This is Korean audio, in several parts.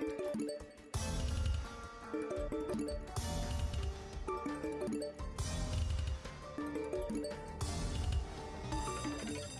We'll be right back.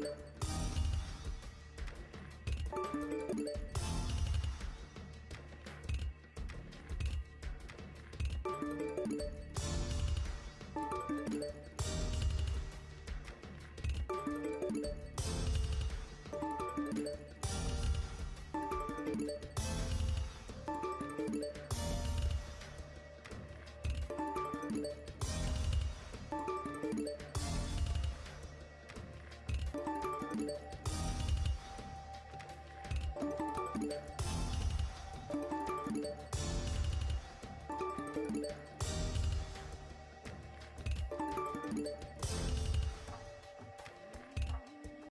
Thank